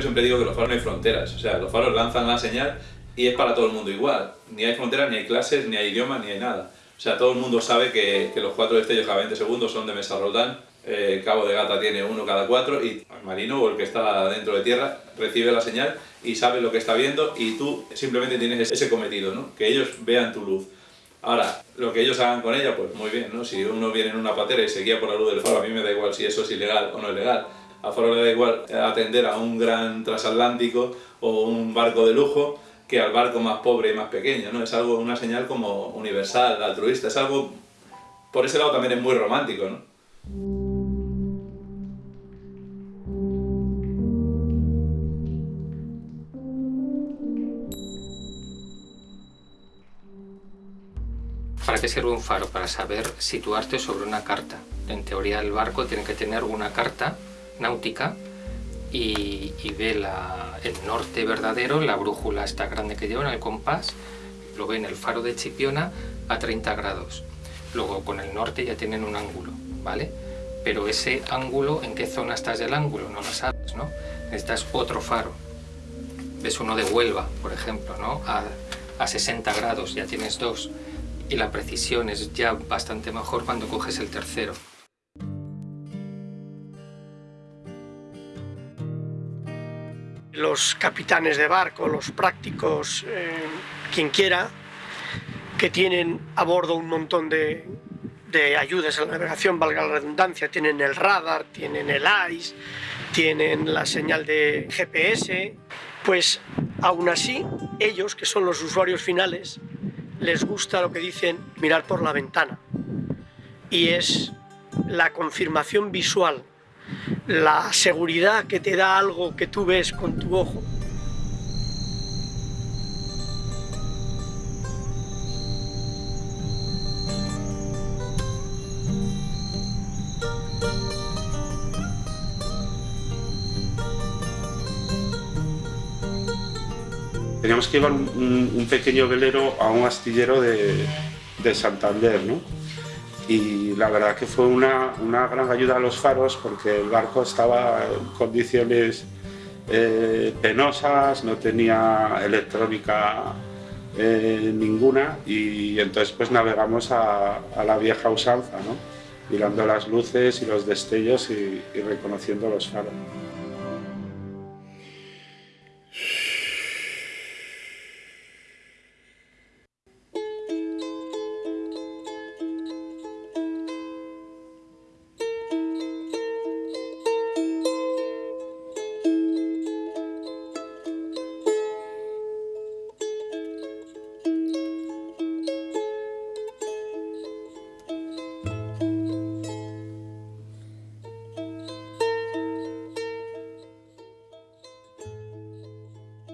Yo siempre digo que los faros no hay fronteras, o sea, los faros lanzan la señal y es para todo el mundo igual. Ni hay fronteras, ni hay clases, ni hay idiomas, ni hay nada. O sea, todo el mundo sabe que, que los cuatro destellos cada 20 segundos son de mesa Roldán, eh, Cabo de Gata tiene uno cada cuatro y el marino o el que está dentro de tierra recibe la señal y sabe lo que está viendo y tú simplemente tienes ese cometido, ¿no? que ellos vean tu luz. Ahora, lo que ellos hagan con ella, pues muy bien, ¿no? Si uno viene en una patera y se guía por la luz del faro, a mí me da igual si eso es ilegal o no es legal. A Faro le da igual atender a un gran transatlántico o un barco de lujo que al barco más pobre y más pequeño, ¿no? Es algo, una señal como universal, altruista, es algo, por ese lado también es muy romántico, ¿no? ¿Para qué sirve un faro? Para saber situarte sobre una carta. En teoría el barco tiene que tener una carta náutica y, ve el norte verdadero, la brújula está grande que lleva en el compás, lo ve en el faro de Chipiona a 30 grados. Luego con el norte ya tienen un ángulo, ¿vale? Pero ese ángulo, ¿en qué zona estás del ángulo? No lo sabes, ¿no? Necesitas otro faro. Ves uno de Huelva, por ejemplo, ¿no? A, a 60 grados, ya tienes dos y la precisión es ya bastante mejor cuando coges el tercero. Los capitanes de barco, los prácticos, eh, quien quiera, que tienen a bordo un montón de, de ayudas a la navegación, valga la redundancia, tienen el radar, tienen el ICE, tienen la señal de GPS, pues aún así ellos, que son los usuarios finales, les gusta lo que dicen mirar por la ventana. Y es la confirmación visual, la seguridad que te da algo que tú ves con tu ojo. teníamos que llevar un, pequeño velero a un astillero de, Santander, ¿no? Y la verdad que fue una, gran ayuda a los faros porque el barco estaba en condiciones eh, penosas, no tenía electrónica eh, ninguna y entonces pues navegamos a, la vieja usanza, ¿no? mirando las luces y los destellos y reconociendo los faros.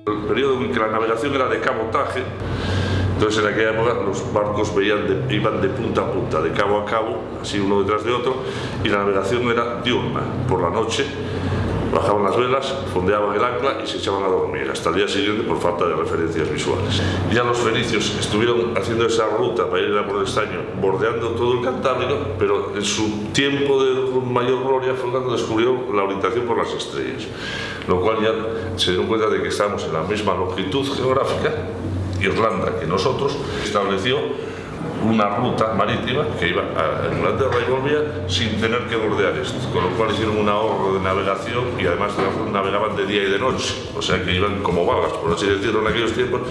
El periodo en que la navegación era de cabotaje, entonces en aquella época los barcos veían iban de punta a punta, de cabo a cabo, así uno detrás de otro, y la navegación era diurna, por la noche bajaban las velas, fondeaban el ancla y se echaban a dormir, hasta el día siguiente por falta de referencias visuales. Ya los fenicios estuvieron haciendo esa ruta para ir a por el estaño, bordeando todo el Cantábrico, pero en su tiempo de mayor gloria fue cuando descubrió la orientación por las estrellas, lo cual ya se dieron cuenta de que estábamos en la misma longitud geográfica, Irlanda que nosotros, estableció una ruta marítima que iba a Inglaterra y volvía sin tener que bordear esto, con lo cual hicieron un ahorro de navegación y además navegaban de día y de noche, o sea que iban como vagas, por así decirlo, en aquellos tiempos,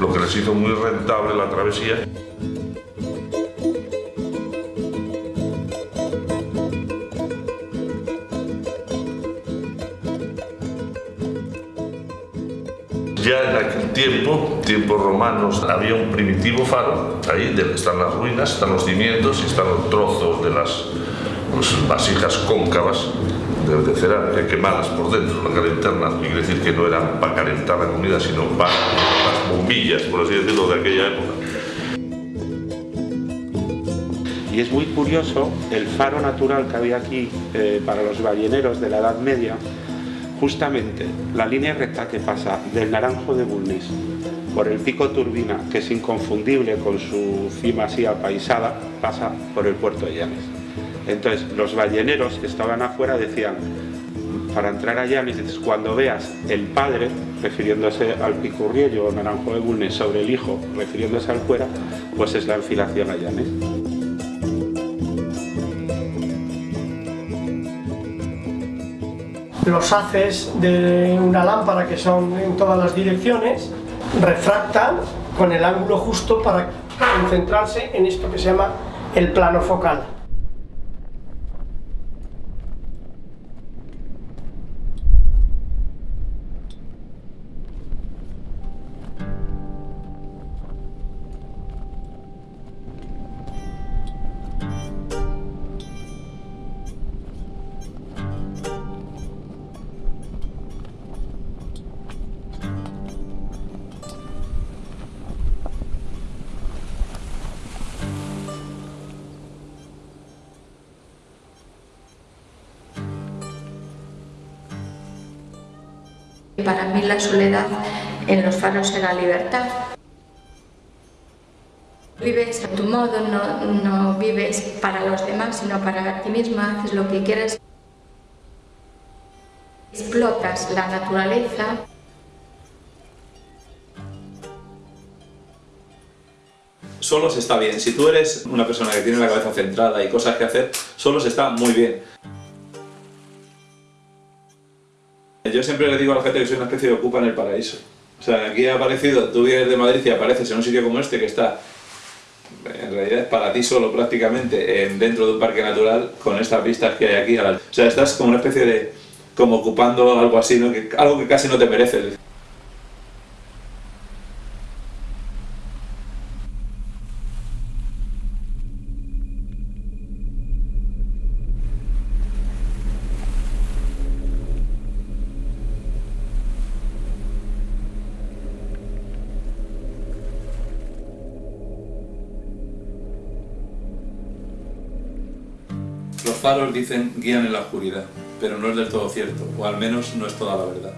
lo que les hizo muy rentable la travesía. Ya en aquel tiempo, tiempos romanos, había un primitivo faro, ahí están las ruinas, están los cimientos y están los trozos de las pues, vasijas cóncavas de, cerámica quemadas por dentro, la cara interna, quiere decir que no eran para calentar la comida, sino para las bombillas, por así decirlo, de aquella época. Y es muy curioso el faro natural que había aquí eh, para los balleneros de la Edad Media, Justamente la línea recta que pasa del Naranjo de Bulnes por el pico Turbina, que es inconfundible con su cima así apaisada, pasa por el puerto de Llanes. Entonces los balleneros que estaban afuera decían, para entrar a Llanes, cuando veas el padre, refiriéndose al picurriello o naranjo de Bulnes, sobre el hijo, refiriéndose al fuera, pues es la enfilación a Llanes. Los haces de una lámpara, que son en todas las direcciones, refractan con el ángulo justo para concentrarse en esto que se llama el plano focal. Para mí la soledad en los faros era libertad. Vives a tu modo, no, no vives para los demás, sino para ti misma, haces lo que quieres. Explotas la naturaleza. Solo se está bien. Si tú eres una persona que tiene la cabeza centrada y cosas que hacer, solo se está muy bien. Yo siempre le digo a la gente que soy una especie de ocupa en el paraíso. O sea, aquí ha aparecido, tú vienes de Madrid y apareces en un sitio como este que está, en realidad es para ti solo prácticamente, en, dentro de un parque natural, con estas vistas que hay aquí. O sea, estás como una especie de, como ocupando algo así, ¿no? algo que casi no te merece. Los faros dicen guían en la oscuridad, pero no es del todo cierto, o al menos no es toda la verdad.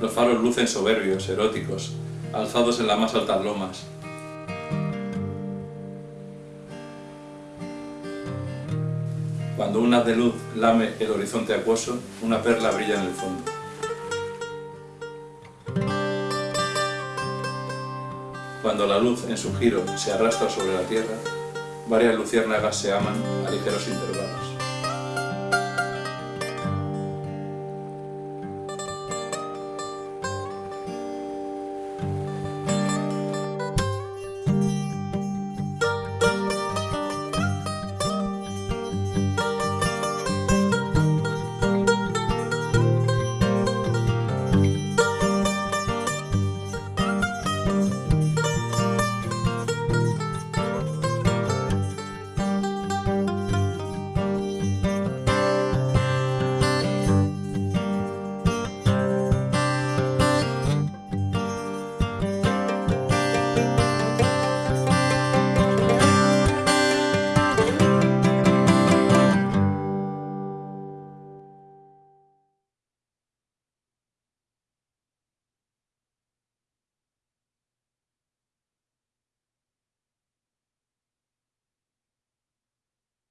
Los faros lucen soberbios, eróticos, alzados en las más altas lomas. Cuando un haz de luz lame el horizonte acuoso, una perla brilla en el fondo. Cuando la luz en su giro se arrastra sobre la tierra, varias luciérnagas se aman a ligeros intervalos.